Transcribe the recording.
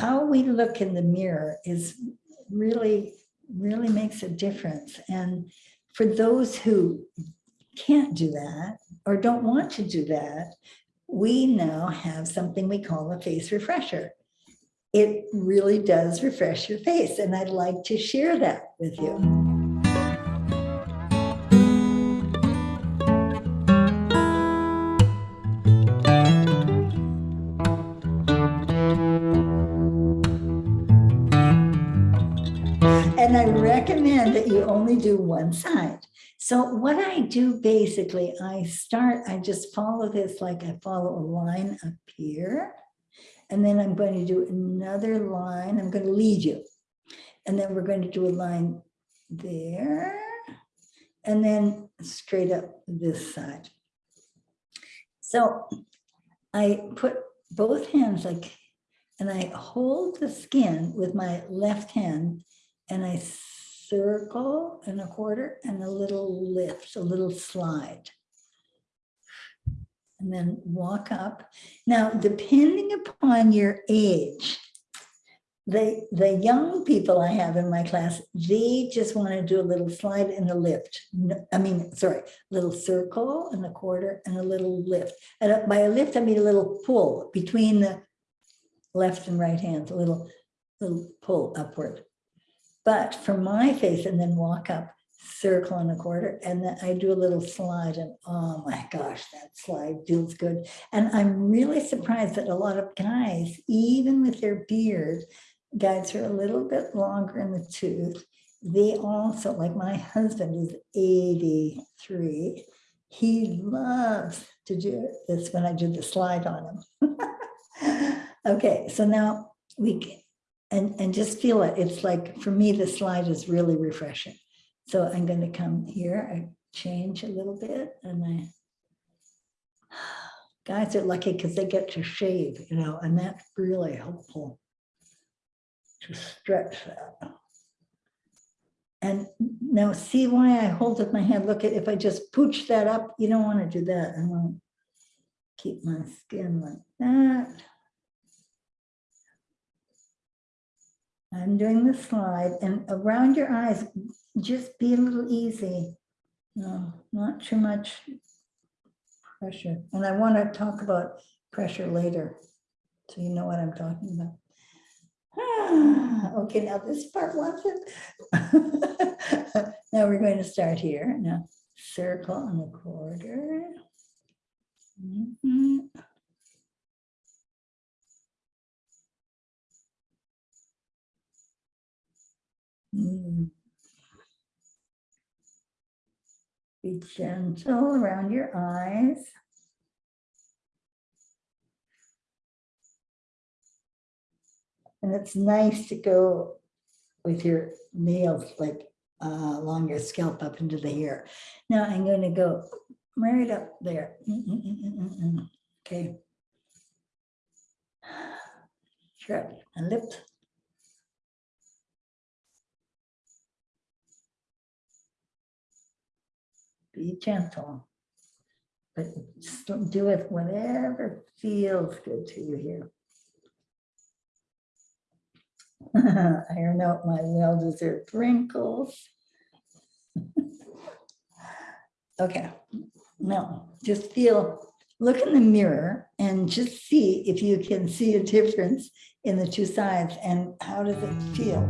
how we look in the mirror is really, really makes a difference. And for those who can't do that or don't want to do that, we now have something we call a face refresher. It really does refresh your face and I'd like to share that with you. And I recommend that you only do one side. So what I do basically, I start, I just follow this like I follow a line up here. And then I'm going to do another line. I'm going to lead you. And then we're going to do a line there. And then straight up this side. So I put both hands like, and I hold the skin with my left hand and a circle and a quarter and a little lift, a little slide. And then walk up. Now, depending upon your age, the, the young people I have in my class, they just want to do a little slide and a lift. No- I mean, sorry, little circle and a quarter and a little lift. And uh, by a lift, I mean a little pull between the left and right hands, a little, little pull upward. But for my face and then walk up, circle and a quarter, and then I do a little slide and oh my gosh, that slide feels good. And I'm really surprised that a lot of guys, even with their beard, guys are a little bit longer in the tooth. They also, like my husband is 83. He loves to do this when I do the slide on him. okay, so now we and, and just feel it. It's like, for me, the slide is really refreshing. So I'm going to come here, I change a little bit and I, guys are lucky because they get to shave, you know, and that's really helpful to stretch that. And now see why I hold with my hand. Look at if I just pooch that up, you don't want to do that. I want to keep my skin like that. I'm doing the slide and around your eyes, just be a little easy. No, not too much pressure. And I want to talk about pressure later. So you know what I'm talking about. Okay, now this part wants it. now we're going to start here. Now circle on the quarter. Mhm. Mm. Be gentle around your eyes. And it's nice to go with your nails like uh, along your scalp up into the hair. Now I'm going to go right up there. Mm, mm. Okay. Sure, and lips. Be gentle. But just don't it whatever feels good to you here. Iron out my well-deserved wrinkles. okay, now just feel, look in the mirror and just see if you can see a difference in the two sides and how does it feel?